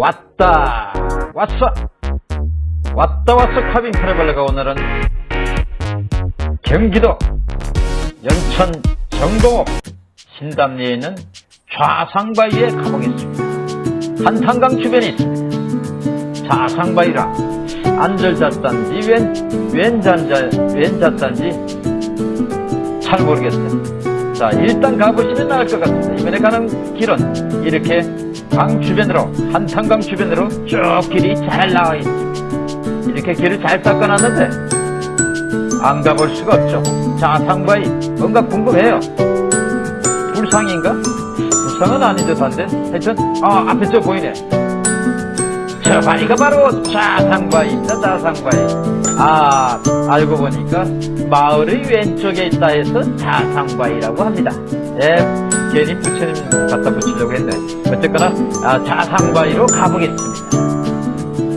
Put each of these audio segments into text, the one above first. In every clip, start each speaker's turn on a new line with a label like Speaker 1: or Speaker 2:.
Speaker 1: 왔다. 왔어. 왔다 왔어. 카빈 트래블러가 오늘은 경기도 연천 정동업 신담리에 있는 좌상바위에 가보겠습니다. 한탄강 주변에 있습니다. 좌상바위라 안절잣단지 웬, 웬잔자, 웬잣단지 잘 모르겠어요. 자 일단 가보시면 알것 같습니다. 이번에 가는 길은 이렇게 강 주변으로 한탄강 주변으로 쭉 길이 잘 나와 있습니다 이렇게 길을 잘 닦아놨는데 안 가볼 수가 없죠. 자상바위 뭔가 궁금해요. 불상인가? 불상은 아닌 듯한데. 하여튼 아 앞에 저 보이네. 저 바위가 바로 자상바위입니다 자상바위 아 알고 보니까 마을의 왼쪽에 있다 해서 자상바위라고 합니다. 예 괜히 부처님 갖다 붙이려고 했네. 어쨌거나 아, 자상바위로 가보겠습니다.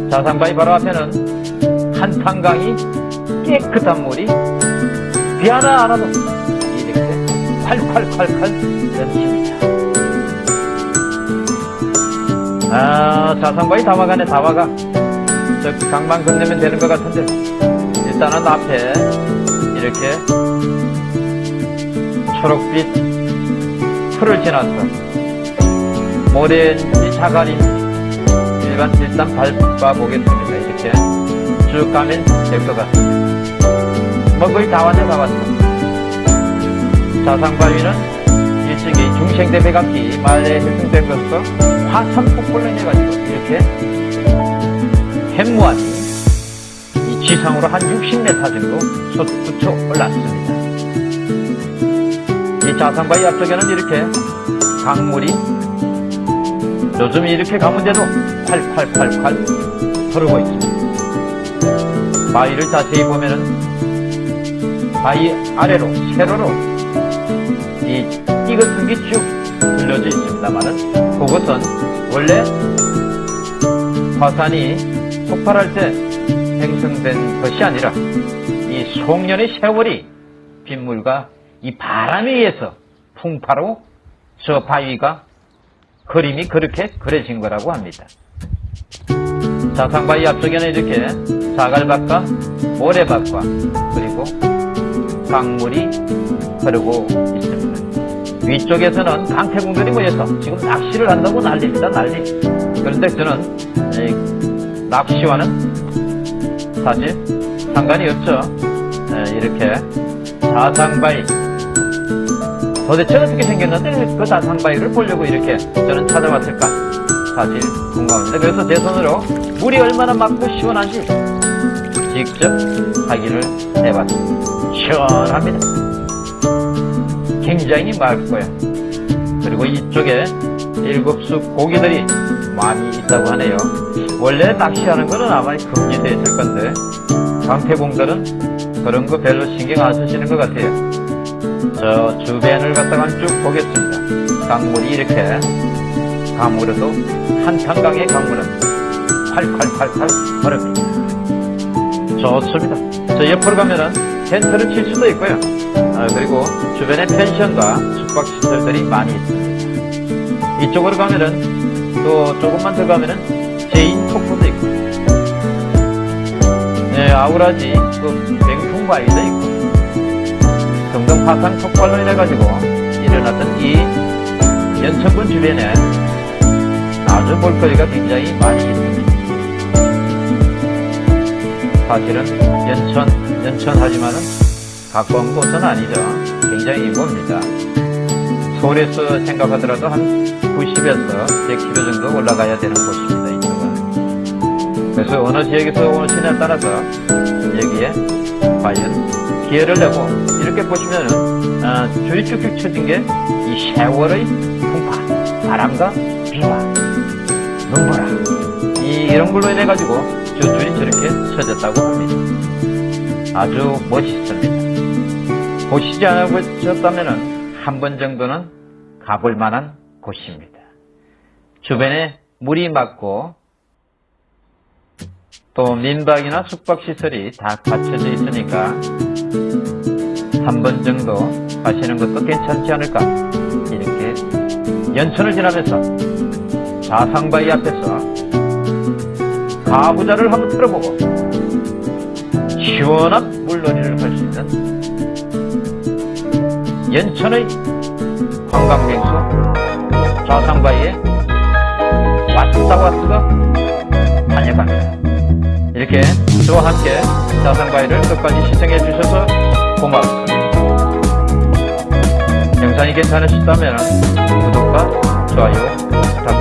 Speaker 1: 자상바위 바로 앞에는 한탄강이 깨끗한 물이 비 하나 안 와도 이렇게 콸콸콸콸 넘칩니다. 아 자상바위 다 와가네 다 와가 저 강만 건너면 되는 것 같은데 일단은 앞에 이렇게 초록빛 풀을 지나서 모래인지 자갈인지 일반 일단 밟아 보겠습니다. 이렇게 쭉 가면 될 것 같습니다. 뭐 거의 다 왔네 다 왔어 자상바위는 일찍이 중생대 백악기 말에 형성된 것으로 화산 폭발로 인해가지고 이렇게 햄무한 이 지상으로 한 60m 정도 솟구쳐 올랐습니다. 이 자상바위 앞쪽에는 이렇게 강물이 요즘 이렇게 가문데도 콸콸콸콸 흐르고 있습니다. 바위를 자세히 보면은 바위 아래로 세로로 이 띠같은 게쭉 들려져 있습니다만은 그것은 원래 화산이 폭발할 때 생성된 것이 아니라 이 송년의 세월이 빗물과 이 바람에 의해서 풍파로 저 바위가 그림이 그렇게 그려진 거라고 합니다. 자상바위 앞쪽에는 이렇게 자갈밭과 모래밭과 그리고 강물이 흐르고 있습니다. 위쪽에서는 강태공들이 모여서 지금 낚시를 한다고 난립니다. 난리. 그런데 저는 낚시와는 사실 상관이 없죠. 이렇게 자상바위 도대체 어떻게 생겼는데 그 자상바위를 보려고 이렇게 저는 찾아왔을까 사실 궁금합니다. 그래서 제 손으로 물이 얼마나 맑고 시원한지 직접 확인을 해봤습니다. 시원합니다. 굉장히 맑고요. 그리고 이쪽에 일곱 수 고기들이 많이 있다고 하네요. 원래 낚시하는 거는 아마 금지되어 있을 건데 강태공들은 그런 거 별로 신경 안 쓰시는 것 같아요. 저 주변을 갖다가 쭉 보겠습니다. 강물이 이렇게 강물에도 한탄강의 강물은 콸콸콸콸 흐릅니다. 좋습니다. 저 옆으로 가면은 텐트를 칠 수도 있고요. 아, 그리고 주변에 펜션과 숙박시설들이 많이 있습니다. 이쪽으로 가면은 또 조금만 더 가면은 재인 폭포도 있고 네, 아우라지 그 병풍 바위도 있고 화산 폭발로 인해 가지고 일어났던 이 연천군 주변에 아주 볼거리가 굉장히 많이 있습니다. 사실은 연천, 연천 하지만은 가까운 곳은 아니죠. 굉장히 멉니다. 서울에서 생각하더라도 한 90에서 100km 정도 올라가야 되는 곳입니다. 이쪽은. 그래서 어느 지역에서 오시냐에 따라서 여기에 과연 기회를 내고 이렇게 보시면은 아, 줄이 쭉쭉 쳐진 게 이 세월의 풍파, 바람과 비와 눈보라 이, 이런 걸로 인해 가지고 저 줄이 저렇게 쳐졌다고 합니다. 아주 멋있습니다. 보시지 않으셨다면 한번 정도는 가볼 만한 곳입니다. 주변에 물이 맑고 또 민박이나 숙박시설이 다 갖춰져 있으니까 한 번 정도 가시는 것도 괜찮지 않을까 이렇게 연천을 지나면서 자상바위 앞에서 가부자를 한번 틀어보고 시원한 물놀이를 할 수 있는 연천의 관광명소 자상바위에 왔다 왔다가 다녀갑니다. 이렇게 저와 함께 자상바위를 끝까지 시청해 주셔서 고맙습니다. 영상이 괜찮으셨다면 구독과 좋아요 부탁드립니다.